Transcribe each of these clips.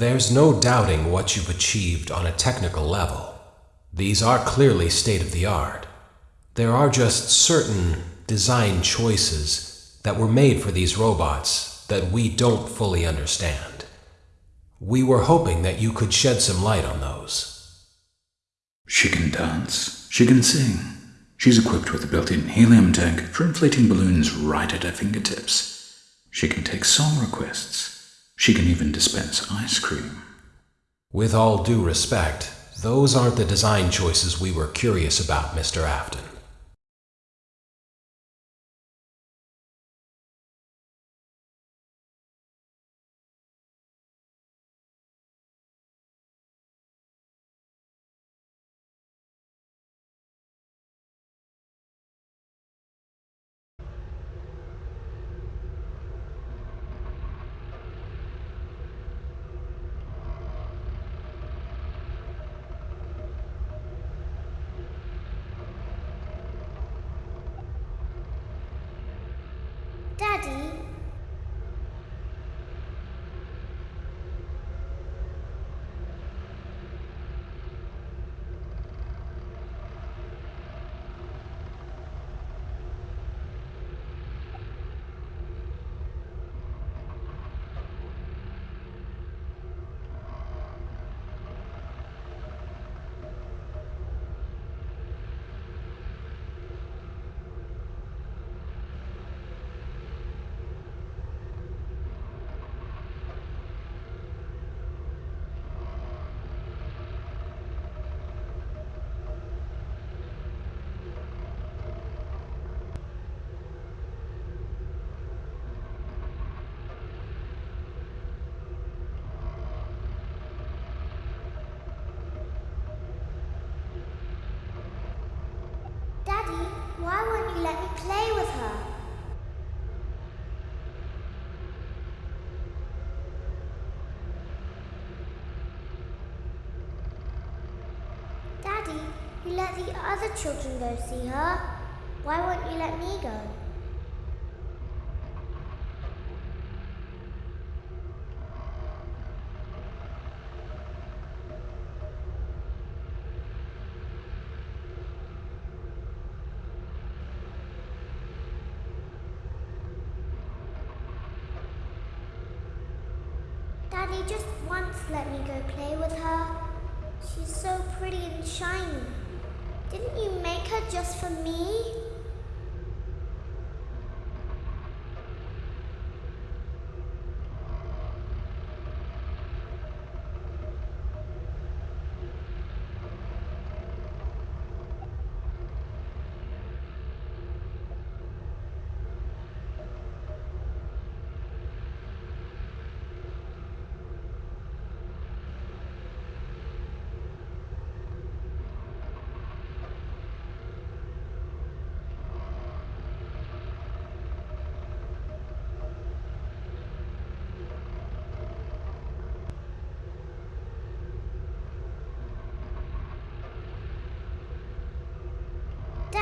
There's no doubting what you've achieved on a technical level. These are clearly state of the art. There are just certain design choices that were made for these robots that we don't fully understand. We were hoping that you could shed some light on those. She can dance. She can sing. She's equipped with a built-in helium tank for inflating balloons right at her fingertips. She can take song requests. She can even dispense ice cream. With all due respect, those aren't the design choices we were curious about, Mr. Afton. Daddy? Daddy, why won't you let me play with her? Daddy, you let the other children go see her. Why won't you let me go? Daddy, just once let me go play with her. She's so pretty and shiny. Didn't you make her just for me?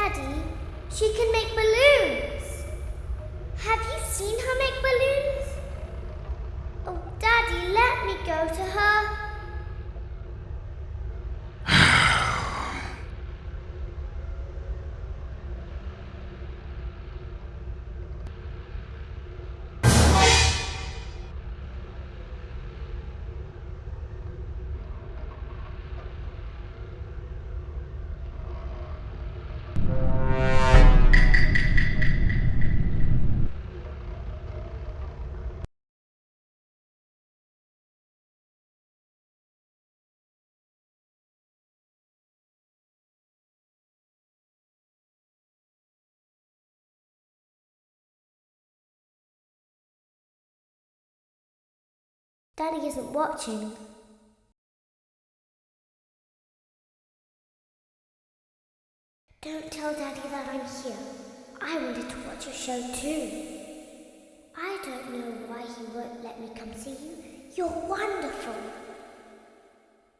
Daddy, she can make balloons. Have you seen her make balloons? Daddy isn't watching. Don't tell Daddy that I'm here. I wanted to watch your show too. I don't know why he won't let me come see you. You're wonderful.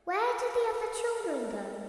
Where did the other children go?